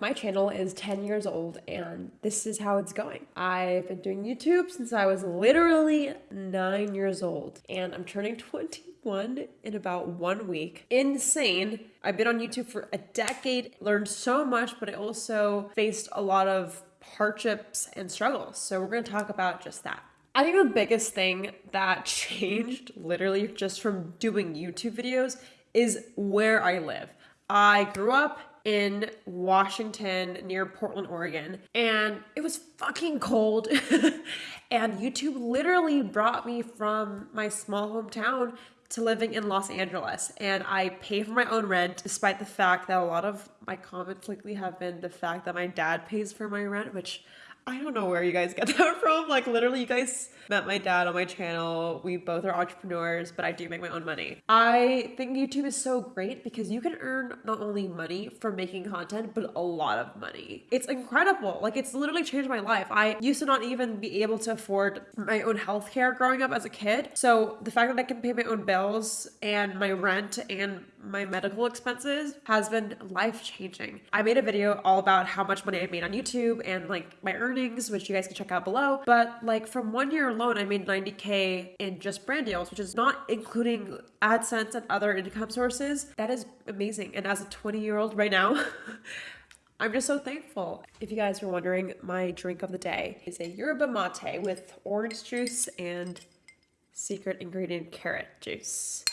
My channel is 10 years old and this is how it's going. I've been doing YouTube since I was literally nine years old and I'm turning 21 in about one week. Insane. I've been on YouTube for a decade, learned so much, but I also faced a lot of hardships and struggles. So we're to talk about just that. I think the biggest thing that changed literally just from doing YouTube videos is where I live. I grew up in Washington near Portland, Oregon, and it was fucking cold. and YouTube literally brought me from my small hometown to living in Los Angeles. And I pay for my own rent, despite the fact that a lot of my comments lately have been the fact that my dad pays for my rent, which I don't know where you guys get that from. Like, literally, you guys met my dad on my channel. We both are entrepreneurs, but I do make my own money. I think YouTube is so great because you can earn not only money from making content, but a lot of money. It's incredible. Like, it's literally changed my life. I used to not even be able to afford my own healthcare growing up as a kid. So, the fact that I can pay my own bills and my rent and my medical expenses has been life changing. I made a video all about how much money I made on YouTube and like my earnings, which you guys can check out below. But like from one year alone, I made 90K in just brand deals, which is not including AdSense and other income sources. That is amazing. And as a 20 year old right now, I'm just so thankful. If you guys are wondering, my drink of the day is a yerba mate with orange juice and secret ingredient carrot juice.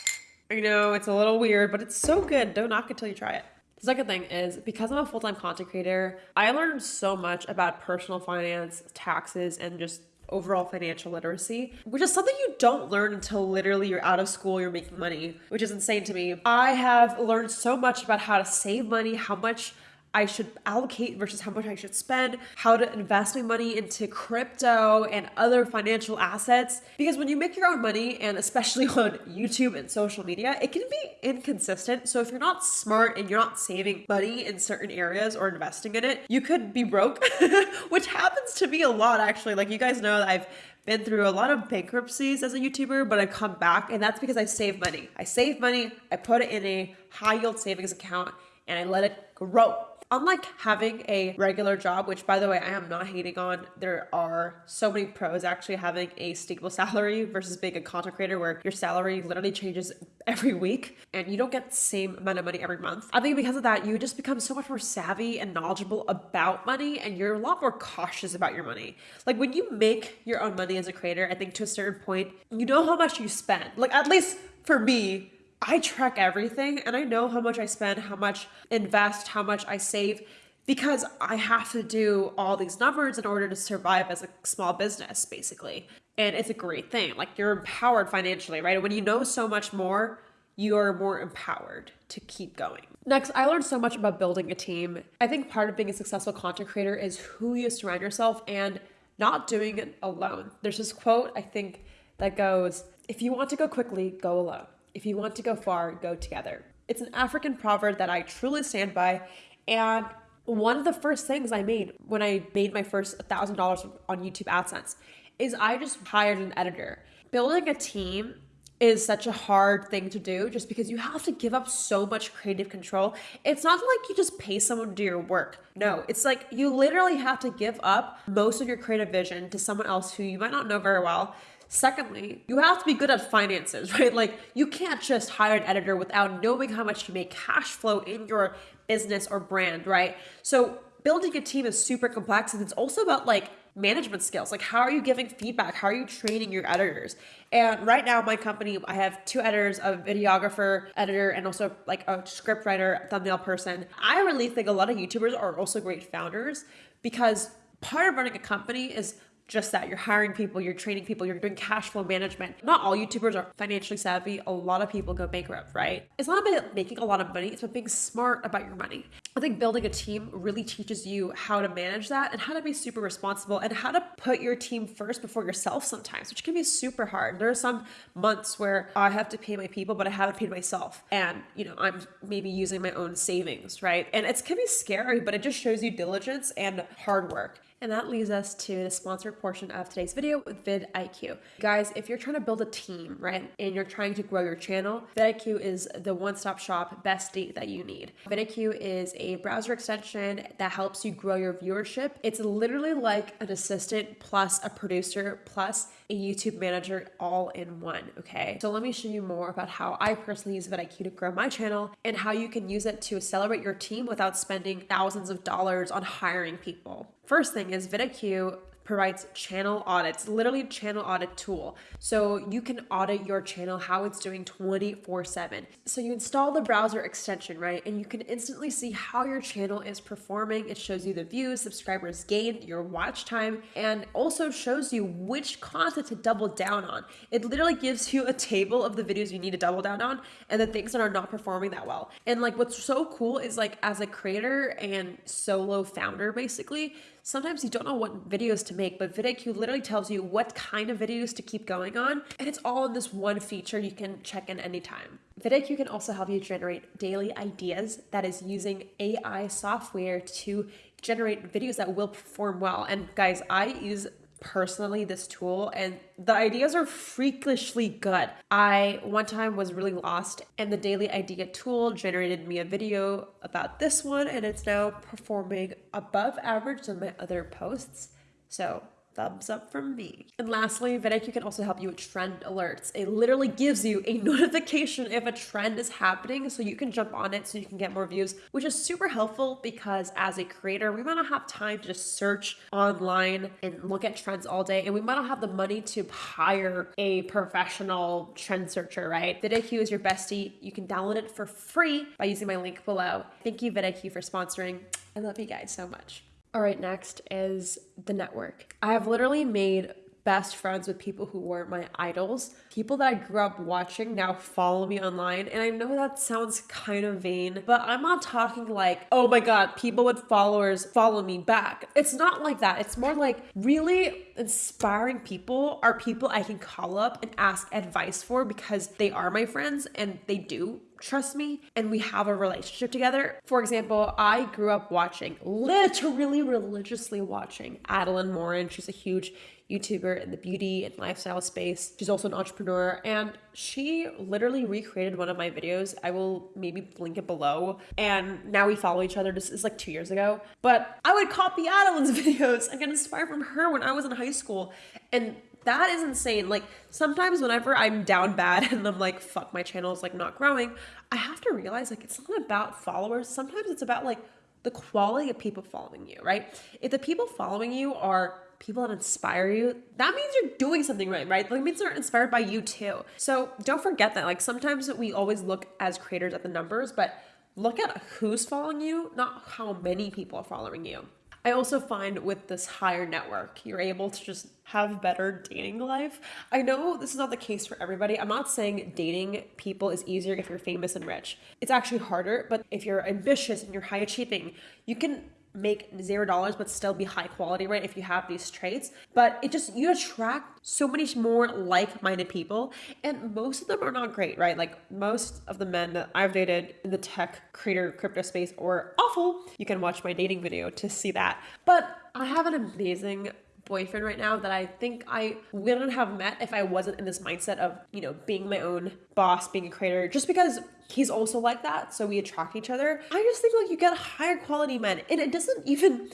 I know it's a little weird, but it's so good. Don't knock it till you try it. The second thing is because I'm a full time content creator, I learned so much about personal finance, taxes, and just overall financial literacy, which is something you don't learn until literally you're out of school, you're making money, which is insane to me. I have learned so much about how to save money, how much I should allocate versus how much I should spend, how to invest my money into crypto and other financial assets. Because when you make your own money, and especially on YouTube and social media, it can be inconsistent. So if you're not smart and you're not saving money in certain areas or investing in it, you could be broke, which happens to me a lot actually. Like you guys know that I've been through a lot of bankruptcies as a YouTuber, but I come back and that's because I save money. I save money, I put it in a high yield savings account, and I let it grow unlike having a regular job, which by the way, I am not hating on, there are so many pros actually having a stable salary versus being a content creator where your salary literally changes every week and you don't get the same amount of money every month. I think because of that, you just become so much more savvy and knowledgeable about money and you're a lot more cautious about your money. Like when you make your own money as a creator, I think to a certain point, you know how much you spend. Like at least for me, I track everything and I know how much I spend, how much invest, how much I save because I have to do all these numbers in order to survive as a small business, basically. And it's a great thing. Like you're empowered financially, right? When you know so much more, you're more empowered to keep going. Next, I learned so much about building a team. I think part of being a successful content creator is who you surround yourself and not doing it alone. There's this quote, I think, that goes, if you want to go quickly, go alone. If you want to go far, go together. It's an African proverb that I truly stand by. And one of the first things I made when I made my first $1,000 on YouTube AdSense is I just hired an editor. Building a team is such a hard thing to do just because you have to give up so much creative control. It's not like you just pay someone to do your work. No, it's like you literally have to give up most of your creative vision to someone else who you might not know very well Secondly, you have to be good at finances, right? Like you can't just hire an editor without knowing how much to make cash flow in your business or brand, right? So building a team is super complex and it's also about like management skills. Like how are you giving feedback? How are you training your editors? And right now my company, I have two editors, a videographer, editor, and also like a script writer, thumbnail person. I really think a lot of YouTubers are also great founders because part of running a company is just that you're hiring people, you're training people, you're doing cash flow management. Not all YouTubers are financially savvy. A lot of people go bankrupt, right? It's not about making a lot of money, it's about being smart about your money. I think building a team really teaches you how to manage that and how to be super responsible and how to put your team first before yourself sometimes, which can be super hard. There are some months where I have to pay my people, but I haven't paid myself. And, you know, I'm maybe using my own savings, right? And it can be scary, but it just shows you diligence and hard work. And that leads us to the sponsored portion of today's video with vidIQ. Guys, if you're trying to build a team, right, and you're trying to grow your channel, vidIQ is the one-stop shop bestie that you need. vidIQ is a a browser extension that helps you grow your viewership. It's literally like an assistant plus a producer plus a YouTube manager all in one, okay? So let me show you more about how I personally use vidIQ to grow my channel and how you can use it to accelerate your team without spending thousands of dollars on hiring people. First thing is vidIQ provides channel audits, literally a channel audit tool. So you can audit your channel, how it's doing 24 7. So you install the browser extension, right? And you can instantly see how your channel is performing. It shows you the views, subscribers gained, your watch time, and also shows you which content to double down on. It literally gives you a table of the videos you need to double down on and the things that are not performing that well. And like what's so cool is like as a creator and solo founder, basically, sometimes you don't know what videos to make, but vidIQ literally tells you what kind of videos to keep going on. And it's all in this one feature you can check in anytime. vidIQ can also help you generate daily ideas that is using AI software to generate videos that will perform well. And guys, I use personally this tool and the ideas are freakishly good. I one time was really lost and the daily idea tool generated me a video about this one and it's now performing above average than my other posts. So thumbs up from me. And lastly, vidIQ can also help you with trend alerts. It literally gives you a notification if a trend is happening so you can jump on it so you can get more views, which is super helpful because as a creator, we might not have time to just search online and look at trends all day and we might not have the money to hire a professional trend searcher, right? vidIQ is your bestie. You can download it for free by using my link below. Thank you vidIQ for sponsoring. I love you guys so much. All right, next is the network. I have literally made best friends with people who were my idols. People that I grew up watching now follow me online. And I know that sounds kind of vain, but I'm not talking like, oh my God, people with followers follow me back. It's not like that. It's more like really inspiring people are people I can call up and ask advice for because they are my friends and they do trust me and we have a relationship together. For example, I grew up watching, literally religiously watching Adelaine Morin. She's a huge YouTuber in the beauty and lifestyle space. She's also an entrepreneur and she literally recreated one of my videos. I will maybe link it below. And now we follow each other. This is like two years ago. But I would copy Adelaine's videos and get inspired from her when I was in high school. And that is insane. Like sometimes whenever I'm down bad and I'm like, fuck, my channel is like not growing, I have to realize like it's not about followers. Sometimes it's about like the quality of people following you, right? If the people following you are people that inspire you, that means you're doing something right, right? That means they're inspired by you too. So don't forget that. Like sometimes we always look as creators at the numbers, but look at who's following you, not how many people are following you. I also find with this higher network, you're able to just have better dating life. I know this is not the case for everybody. I'm not saying dating people is easier if you're famous and rich. It's actually harder, but if you're ambitious and you're high achieving, you can make zero dollars but still be high quality right if you have these traits. But it just you attract so many more like-minded people and most of them are not great right? Like most of the men that i've dated in the tech creator crypto space are awful. You can watch my dating video to see that. But i have an amazing boyfriend right now that I think I wouldn't have met if I wasn't in this mindset of, you know, being my own boss, being a creator, just because he's also like that. So we attract each other. I just think like you get higher quality men. And it doesn't even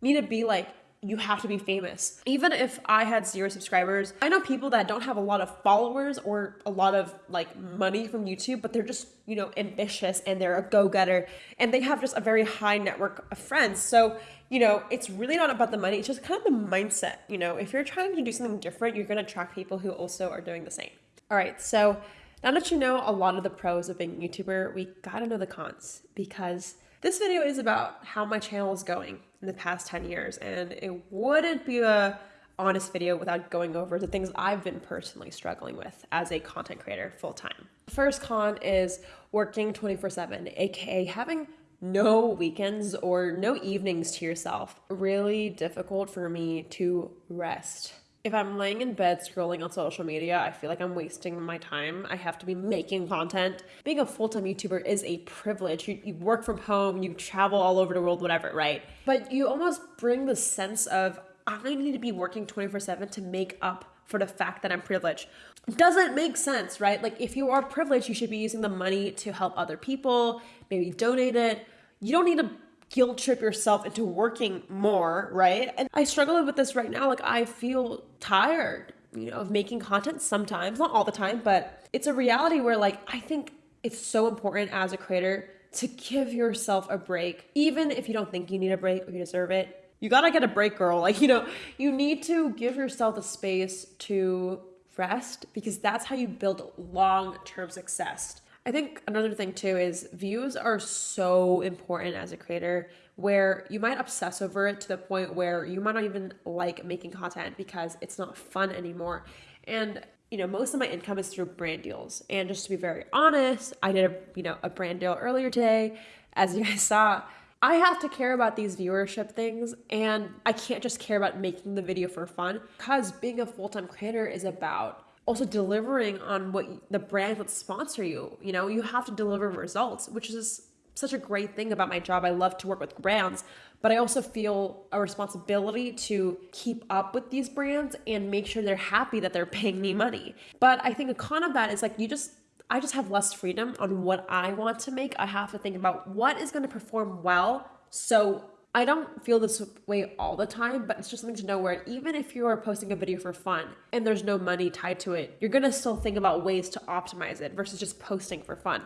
need to be like you have to be famous. Even if I had zero subscribers, I know people that don't have a lot of followers or a lot of like money from YouTube, but they're just, you know, ambitious and they're a go getter and they have just a very high network of friends. So, you know, it's really not about the money, it's just kind of the mindset. You know, if you're trying to do something different, you're to attract people who also are doing the same. All right, so now that you know a lot of the pros of being a YouTuber, we gotta know the cons because this video is about how my channel is going in the past 10 years, and it wouldn't be a honest video without going over the things I've been personally struggling with as a content creator full time. First con is working 24 7, aka having no weekends or no evenings to yourself. Really difficult for me to rest. If I'm laying in bed scrolling on social media, I feel like I'm wasting my time. I have to be making content. Being a full time YouTuber is a privilege. You, you, work from home, you travel all over the world, whatever, right? But you almost bring the sense of, I need to be working 24 7 to make up for the fact that I'm privileged. Doesn't make sense, right? Like, if you are privileged, you should be using the money to help other people, maybe donate it, you don't need to guilt trip yourself into working more, right? And I struggle with this right now. Like, I feel tired, you know, of making content sometimes, not all the time, but it's a reality where, like, I think it's so important as a creator to give yourself a break, even if you don't think you need a break or you deserve it. You gotta get a break, girl. Like, you know, you need to give yourself the space to rest because that's how you build long term success. I think another thing too is views are so important as a creator where you might obsess over it to the point where you might not even like making content because it's not fun anymore. And you know, most of my income is through brand deals. And just to be very honest, I did a, you know, a brand deal earlier today. As you guys saw, I have to care about these viewership things and I can't just care about making the video for fun because being a full-time creator is about also delivering on what the brand would sponsor you. You know, you have to deliver results, which is such a great thing about my job. I love to work with brands, but I also feel a responsibility to keep up with these brands and make sure they're happy that they're paying me money. But I think a con of that is like you just I just have less freedom on what I want to make. I have to think about what is going to perform well. So I don't feel this way all the time, but it's just something to know where even if you are posting a video for fun and there's no money tied to it, you're gonna still think about ways to optimize it versus just posting for fun.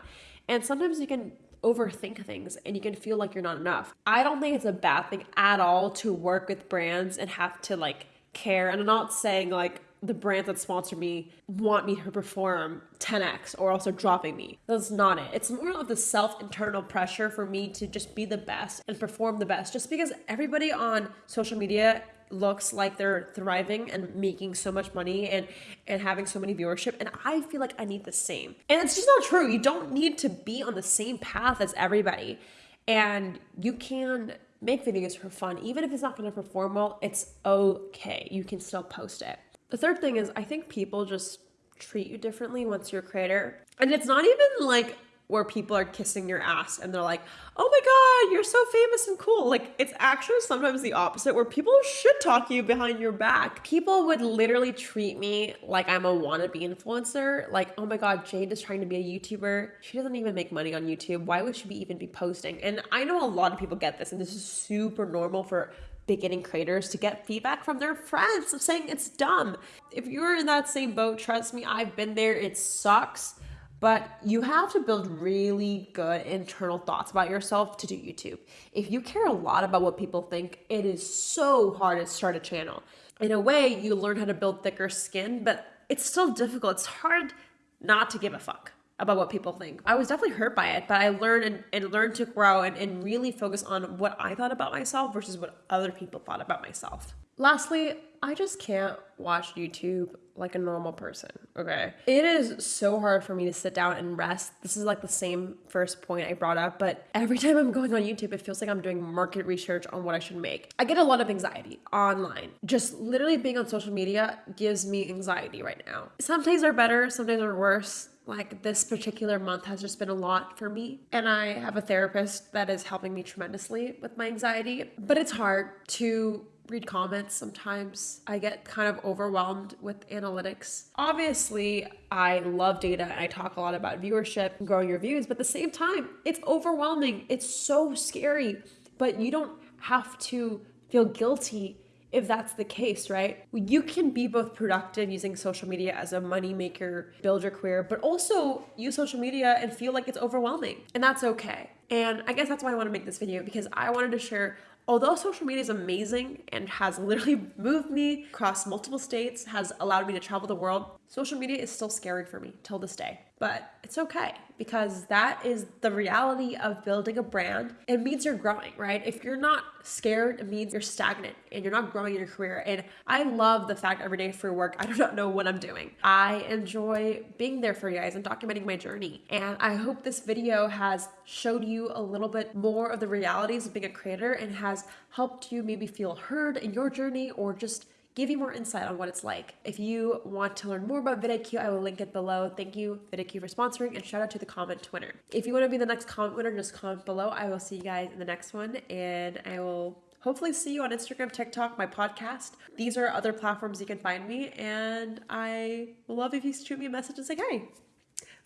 And sometimes you can overthink things and you can feel like you're not enough. I don't think it's a bad thing at all to work with brands and have to like care. And I'm not saying like, the brands that sponsor me want me to perform 10x or also dropping me. That's not it. It's more of the self internal pressure for me to just be the best and perform the best just because everybody on social media looks like they're thriving and making so much money and and having so many viewership and I feel like I need the same. And it's just not true. You don't need to be on the same path as everybody. And you can make videos for fun even if it's not going to perform well, it's okay. You can still post it. The third thing is I think people just treat you differently once you're a creator. And it's not even like where people are kissing your ass and they're like, oh my God, you're so famous and cool. Like, it's actually sometimes the opposite where people should talk you behind your back. People would literally treat me like I'm a wannabe influencer. Like, oh my God, Jade is trying to be a YouTuber. She doesn't even make money on YouTube. Why would she be even be posting? And I know a lot of people get this, and this is super normal for beginning creators to get feedback from their friends of saying it's dumb. If you're in that same boat, trust me, I've been there. It sucks. But you have to build really good internal thoughts about yourself to do YouTube. If you care a lot about what people think, it is so hard to start a channel. In a way, you learn how to build thicker skin, but it's still difficult. It's hard not to give a fuck about what people think. I was definitely hurt by it, but I learned and, and learned to grow and, and really focus on what I thought about myself versus what other people thought about myself. Lastly, I just can't watch YouTube like a normal person, okay? It is so hard for me to sit down and rest. This is like the same first point I brought up, but every time I'm going on YouTube, it feels like I'm doing market research on what I should make. I get a lot of anxiety online. Just literally being on social media gives me anxiety right now. Some days are better, some days are worse like this particular month has just been a lot for me. And I have a therapist that is helping me tremendously with my anxiety. But it's hard to read comments sometimes. I get kind of overwhelmed with analytics. Obviously, I love data and I talk a lot about viewership and growing your views, but at the same time, it's overwhelming. It's so scary, but you don't have to feel guilty if that's the case, right? You can be both productive using social media as a money maker, build your career, but also use social media and feel like it's overwhelming. And that's okay. And I guess that's why I want to make this video because I wanted to share although social media is amazing and has literally moved me across multiple states, has allowed me to travel the world, social media is still scary for me till this day. But it's okay because that is the reality of building a brand. It means you're growing, right? If you're not scared, it means you're stagnant and you're not growing in your career. And I love the fact every day for work, I do not know what I'm doing. I enjoy being there for you guys and documenting my journey. And I hope this video has showed you a little bit more of the realities of being a creator and has helped you maybe feel heard in your journey or just give you more insight on what it's like. If you want to learn more about vidIQ, I will link it below. Thank you, vidIQ, for sponsoring, and shout out to the comment winner. If you want to be the next comment winner, just comment below. I will see you guys in the next one, and I will hopefully see you on Instagram, TikTok, my podcast. These are other platforms you can find me, and I will love if you shoot me a message and say, hey,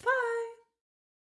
bye.